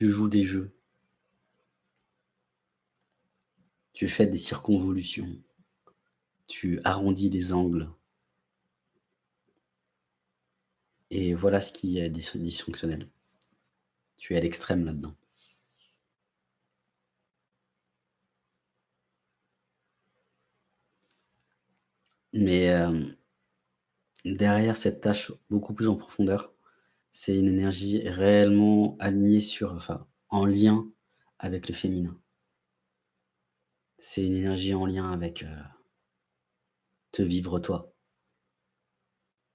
Tu joues des jeux. Tu fais des circonvolutions. Tu arrondis les angles. Et voilà ce qui est dysfonctionnel. Tu es à l'extrême là-dedans. Mais, hem, derrière cette tâche beaucoup plus en profondeur, c'est une énergie réellement alignée sur enfin, en lien avec le féminin. C'est une énergie en lien avec, heu, te vivre toi.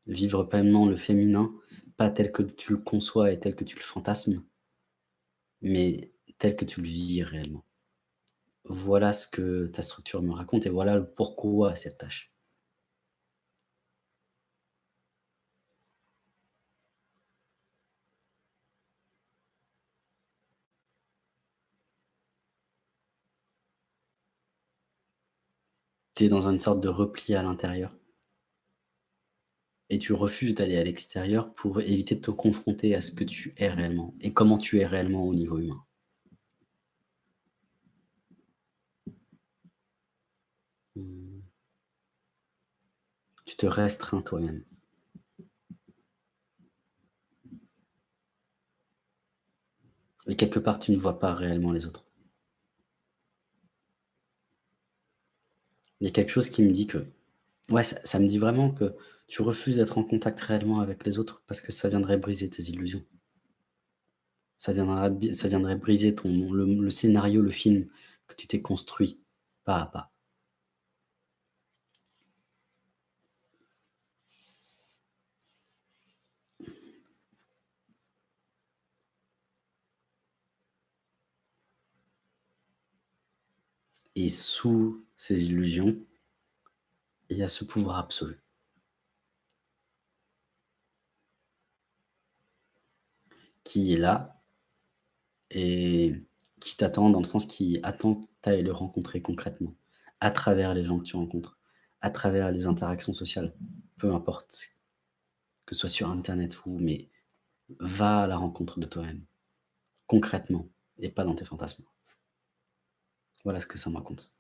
Vivre pleinement le féminin, pas tel que tu le conçois et tel que tu le fantasmes mais tel que tu le vis réellement. Voilà ce que ta structure me raconte et voilà le pourquoi à cette tâche. Dans une sorte de repli à l'intérieur et tu refuses d'aller à l'extérieur pour éviter de te confronter à ce que tu es réellement et comment tu es réellement au niveau humain. Mmh. Tu te restreins toi-même. Et quelque part, tu ne vois pas réellement les autres. Il y a quelque chose qui me dit que ouais, ça me dit vraiment que tu refuses d'être en contact réellement avec les autres parce que ça viendrait briser tes illusions. Ça viendrait briser ton le scénario, le film que tu t'es construit pas à pas. Et sous ces illusions, il y a ce pouvoir absolu. Qui est là et qui t'attend dans le sens qui attend que tu le rencontrer concrètement, à travers les gens que tu rencontres, à travers les interactions sociales, peu importe, que ce soit sur internet ou mais va à la rencontre de toi-même, concrètement et pas dans tes fantasmes. Voilà ce que ça me raconte.